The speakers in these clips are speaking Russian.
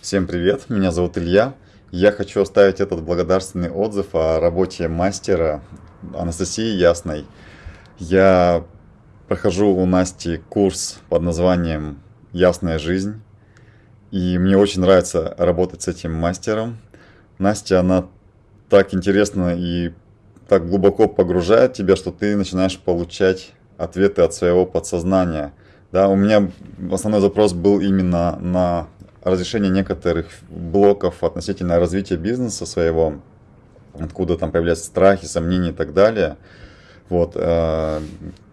Всем привет, меня зовут Илья. Я хочу оставить этот благодарственный отзыв о работе мастера Анастасии Ясной. Я прохожу у Насти курс под названием «Ясная жизнь». И мне очень нравится работать с этим мастером. Настя, она так интересно и так глубоко погружает тебя, что ты начинаешь получать ответы от своего подсознания. Да, у меня основной запрос был именно на разрешение некоторых блоков относительно развития бизнеса своего, откуда там появляются страхи, сомнения и так далее. Вот, э,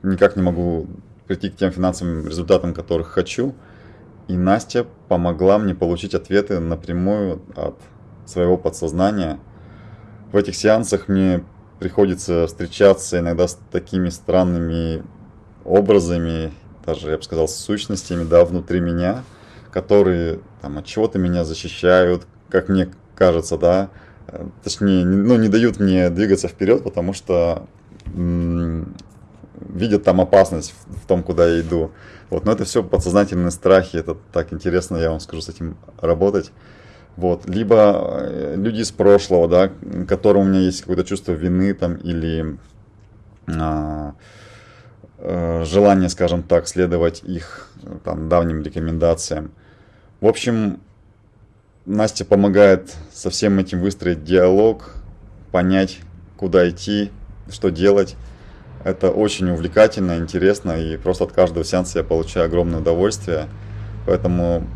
никак не могу прийти к тем финансовым результатам, которых хочу. И Настя помогла мне получить ответы напрямую от своего подсознания. В этих сеансах мне приходится встречаться иногда с такими странными образами, даже, я бы сказал, сущностями, да, внутри меня, которые там от чего-то меня защищают, как мне кажется, да, точнее, ну, не дают мне двигаться вперед, потому что видят там опасность в, в том, куда я иду. Вот, но это все подсознательные страхи, это так интересно, я вам скажу, с этим работать. Вот. Либо э, люди из прошлого, да, которым у меня есть какое-то чувство вины там или а, а, желание, скажем так, следовать их там давним рекомендациям. В общем, Настя помогает со всем этим выстроить диалог, понять, куда идти, что делать. Это очень увлекательно, интересно, и просто от каждого сеанса я получаю огромное удовольствие. Поэтому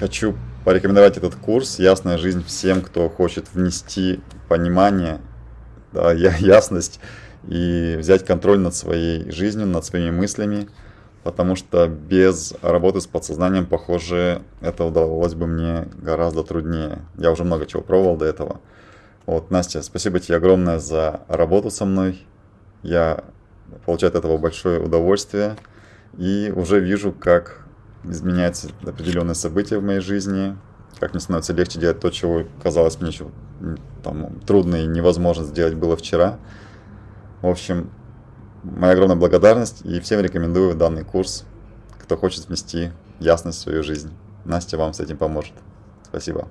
хочу порекомендовать этот курс «Ясная жизнь» всем, кто хочет внести понимание, да, ясность и взять контроль над своей жизнью, над своими мыслями, потому что без работы с подсознанием, похоже, это удалось бы мне гораздо труднее. Я уже много чего пробовал до этого. Вот, Настя, спасибо тебе огромное за работу со мной. Я получаю от этого большое удовольствие и уже вижу, как изменяются определенные события в моей жизни, как мне становится легче делать то, чего казалось мне еще там, трудно и невозможно сделать было вчера. В общем, моя огромная благодарность и всем рекомендую данный курс, кто хочет внести ясность в свою жизнь. Настя вам с этим поможет. Спасибо.